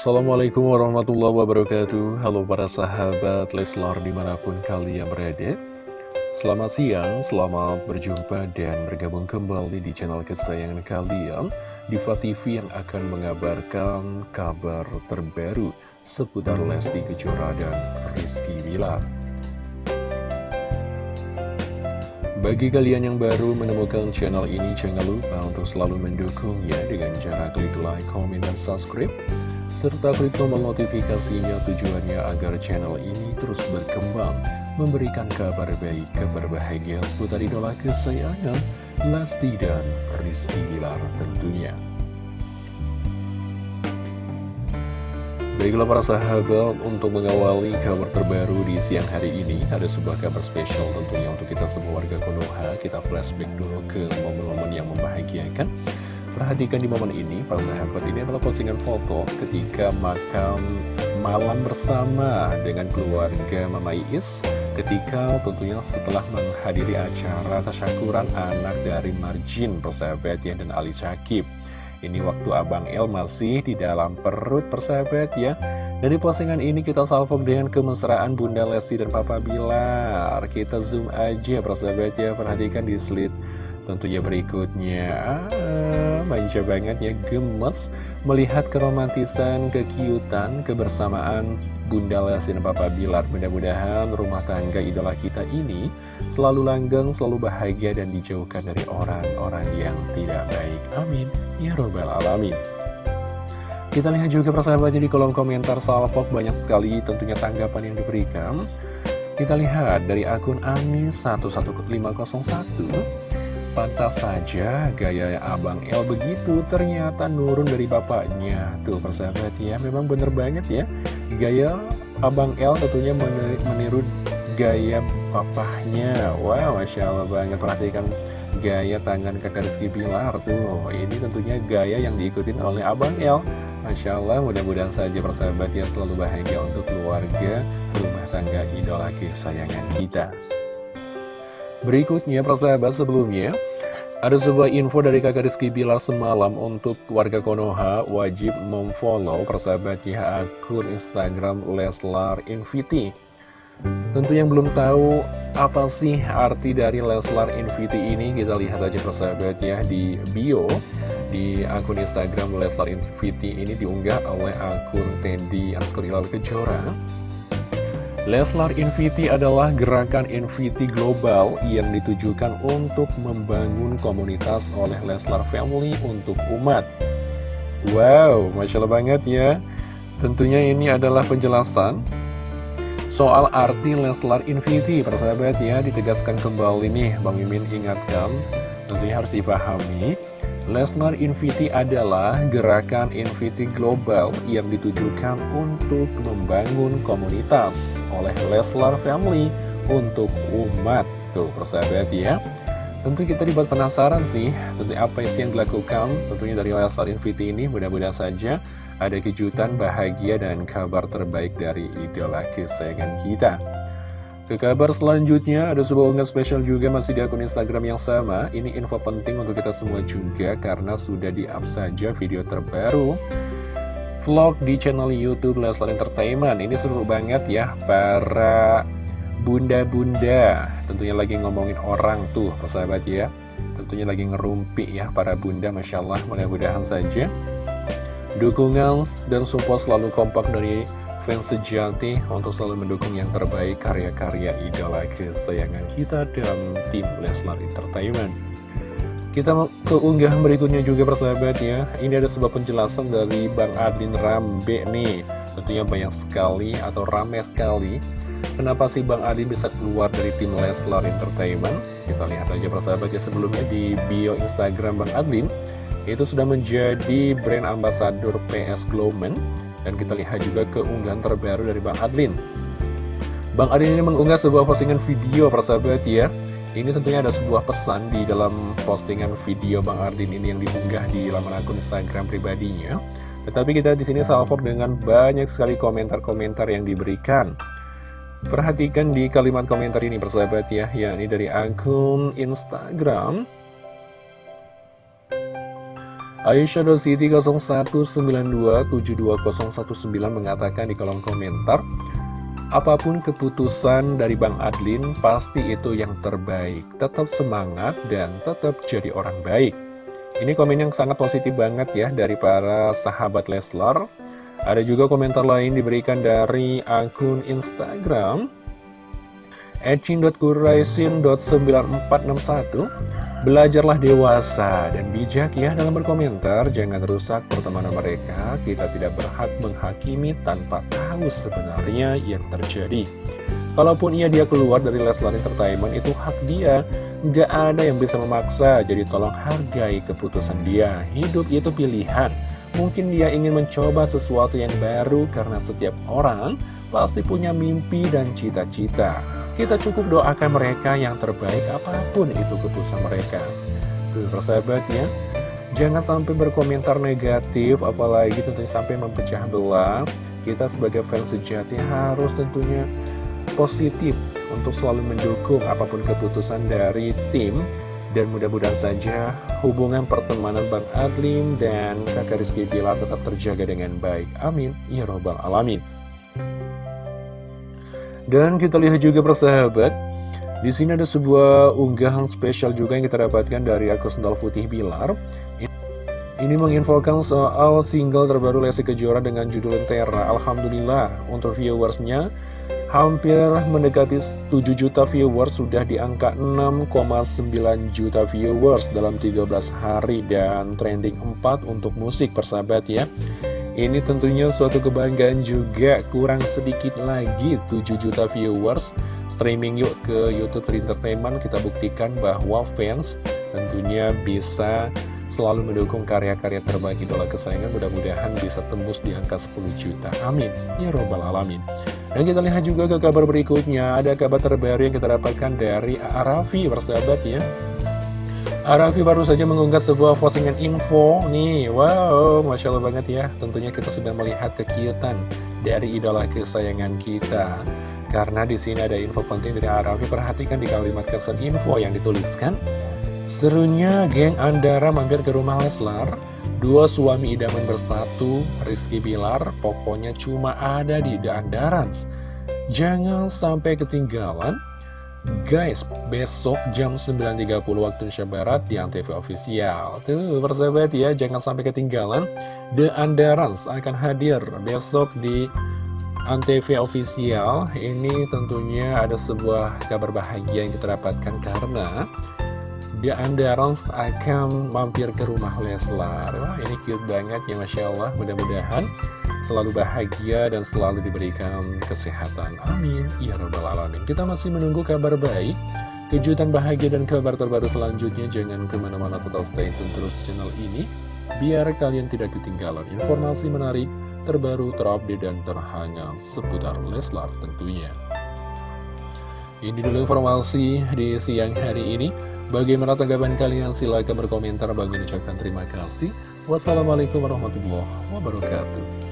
Assalamualaikum warahmatullahi wabarakatuh. Halo para sahabat Leslar di mana pun kalian berada. Selamat siang, selamat berjumpa dan bergabung kembali di channel kesayangan kalian. Diva TV yang akan mengabarkan kabar terbaru seputar Lesti Kejora dan Rizky Bilar. Bagi kalian yang baru menemukan channel ini, jangan lupa untuk selalu mendukungnya dengan cara klik like, comment, dan subscribe. Serta klik tombol notifikasinya tujuannya agar channel ini terus berkembang, memberikan kabar baik, kabar bahagia seputar idola kesayangan, Lesti dan Rizky Bilar tentunya. Baiklah para sahabat, untuk mengawali kabar terbaru di siang hari ini Ada sebuah kabar spesial tentunya untuk kita semua warga Konoha Kita flashback dulu ke momen-momen yang membahagiakan Perhatikan di momen ini, para ini adalah postingan foto ketika makan malam bersama dengan keluarga Mama Iis Ketika tentunya setelah menghadiri acara tasyakuran anak dari Marjin, persahabat ya, dan Ali Syakib. Ini waktu Abang El masih di dalam perut persahabat ya. Dari postingan ini kita salvo dengan kemesraan Bunda Lesti dan Papa Bilar. Kita zoom aja persahabat ya. Perhatikan di slide tentunya berikutnya. Ah, Manja banget ya gemes Melihat keromantisan, kekiutan, kebersamaan Bunda Lesti dan Papa Bilar. Mudah-mudahan rumah tangga idola kita ini Selalu langgeng, selalu bahagia dan dijauhkan dari orang-orang yang tidak baik. Amin. Ya Robbal Alamin. Kita lihat juga persahabatnya di kolom komentar Salfok banyak sekali tentunya tanggapan yang diberikan. Kita lihat dari akun Anis 11501 Pantas saja gaya Abang El begitu ternyata nurun dari bapaknya. Tuh persahabat ya memang bener banget ya. Gaya Abang El tentunya meniru gaya papahnya. Wow Masya Allah banget. Perhatikan gaya tangan kakak Rizky Pilar. Tuh ini tentunya gaya yang diikutin oleh Abang El. Masya Allah mudah-mudahan saja persahabat ya selalu bahagia untuk keluarga rumah tangga idola kesayangan kita Berikutnya persahabat sebelumnya ada sebuah info dari kakak Rizky Bilar semalam untuk warga Konoha wajib memfollow persahabatnya akun Instagram Leslar Inviti. Tentu yang belum tahu apa sih arti dari Leslar Inviti ini kita lihat aja persahabat ya di bio di akun Instagram Leslar Inviti ini diunggah oleh akun Teddy Askerilal Kejora Leslar Inviti adalah gerakan Inviti global yang ditujukan untuk membangun komunitas oleh Leslar Family untuk umat. Wow, Masya Allah banget ya. Tentunya ini adalah penjelasan soal arti Leslar Inviti, persahabat ya, ditegaskan kembali nih, Bang Mimin ingatkan, tentunya harus dipahami. Lesnar Inviti adalah gerakan Inviti global yang ditujukan untuk membangun komunitas oleh Leslar Family untuk umat. Tuh, persahabat ya. Tentu kita dibuat penasaran sih, tentu apa sih yang dilakukan tentunya dari Leslar Inviti ini. Mudah-mudahan saja ada kejutan, bahagia, dan kabar terbaik dari idola kesayangan kita. Ke kabar selanjutnya, ada sebuah unggahan spesial juga masih di akun Instagram yang sama. Ini info penting untuk kita semua juga karena sudah di-up saja video terbaru vlog di channel Youtube Leslar Entertainment. Ini seru banget ya para bunda-bunda. Tentunya lagi ngomongin orang tuh, persahabat ya. Tentunya lagi ngerumpi ya para bunda, Masya Allah. Mudah-mudahan saja dukungan dan support selalu kompak dari fans sejati untuk selalu mendukung yang terbaik karya-karya idola kesayangan kita dan tim Leslar Entertainment. Kita ke unggahan berikutnya juga persahabat ya. Ini ada sebuah penjelasan dari Bang Adin Rambe nih. Tentunya banyak sekali atau rame sekali. Kenapa sih Bang Adin bisa keluar dari tim Leslar Entertainment? Kita lihat aja persahabat ya sebelumnya di bio Instagram Bang Adin. Itu sudah menjadi brand ambassador PS Glowman dan kita lihat juga keunggahan terbaru dari Bang Adlin. Bang Adlin ini mengunggah sebuah postingan video persahabat ya. Ini tentunya ada sebuah pesan di dalam postingan video Bang Adlin ini yang diunggah di laman akun Instagram pribadinya. Tetapi kita di sini salvo dengan banyak sekali komentar-komentar yang diberikan. Perhatikan di kalimat komentar ini persahabat ya. Yakni dari akun Instagram Aisyah Dositi 0192720119 mengatakan di kolom komentar Apa pun keputusan dari Bang Adlin, pasti itu yang terbaik. Tetap semangat dan tetap jadi orang baik. Ini komen yang sangat positif banget ya dari para sahabat Leslar. Ada juga komentar lain diberikan dari akun Instagram ecin.kuraisin.9461 Belajarlah dewasa dan bijak ya dalam berkomentar, jangan rusak pertemanan mereka, kita tidak berhak menghakimi tanpa tahu sebenarnya yang terjadi. Kalaupun ia dia keluar dari Leslar Entertainment, itu hak dia, nggak ada yang bisa memaksa, jadi tolong hargai keputusan dia. Hidup itu pilihan, mungkin dia ingin mencoba sesuatu yang baru karena setiap orang pasti punya mimpi dan cita-cita. Kita cukup doakan mereka yang terbaik apa pun itu keputusan mereka. Tuh persahabat ya, jangan sampai berkomentar negatif, apalagi tentunya sampai mempecah belah. Kita sebagai fans sejati harus tentunya positif untuk selalu mendukung apa pun keputusan dari tim dan mudah-mudahan saja hubungan pertemanan Bang Adlim dan kakak Rizky Bilar tetap terjaga dengan baik. Amin. Ya Robbal Alamin. Dan kita lihat juga persahabat di sini ada sebuah unggahan spesial juga yang kita dapatkan dari akun Sendal Putih Bilar Ini menginfokan soal single terbaru Lesti Kejora dengan judul Lentera Alhamdulillah untuk viewersnya hampir mendekati 7 juta viewers Sudah di angka 6,9 juta viewers dalam 13 hari. Dan trending 4 untuk musik persahabat ya ini tentunya suatu kebanggaan juga. Kurang sedikit lagi 7 juta viewers. Streaming yuk ke Youtube Entertainment Kita buktikan bahwa fans tentunya bisa selalu mendukung karya-karya terbaik idola kesayangan. Mudah-mudahan bisa tembus di angka 10 juta. Amin. Ya Robbal Alamin. Dan kita lihat juga ke kabar berikutnya. Ada kabar terbaru yang kita dapatkan dari Arafi Persahabat ya Arafi baru saja mengunggah sebuah postingan info. Nih Wow, Masya Allah banget ya. Tentunya kita sudah melihat kekiutan dari idola kesayangan kita. Karena di sini ada info penting dari Arafi Perhatikan di kalimat caption info yang dituliskan. Serunya geng Andara mampir ke rumah Leslar. Dua suami idaman bersatu, Rizky Bilar Pokoknya cuma ada di The Andarans. Jangan sampai ketinggalan Guys, besok jam 9.30 waktu Indonesia Barat di Antv Official. Tuh, persahabat ya, jangan sampai ketinggalan. The Andarans akan hadir besok di Antv Official. Ini tentunya ada sebuah kabar bahagia yang kita dapatkan karena The Andarans akan mampir ke rumah Leslar. Wah, ini cute banget ya Masya Allah. Mudah-mudahan selalu bahagia dan selalu diberikan kesehatan. Amin. Ya Rabbal Alamin. Kita masih menunggu kabar baik, kejutan bahagia dan kabar terbaru selanjutnya. Jangan ke mana-mana total stay tune terus channel ini, biar kalian tidak ketinggalan informasi menarik, terbaru, terupdate, dan terhangat seputar Leslar tentunya. Ini dulu informasi di siang hari ini. Bagaimana tanggapan kalian? Silahkan berkomentar. Bagi ucapkan terima kasih. Wassalamualaikum warahmatullahi wabarakatuh.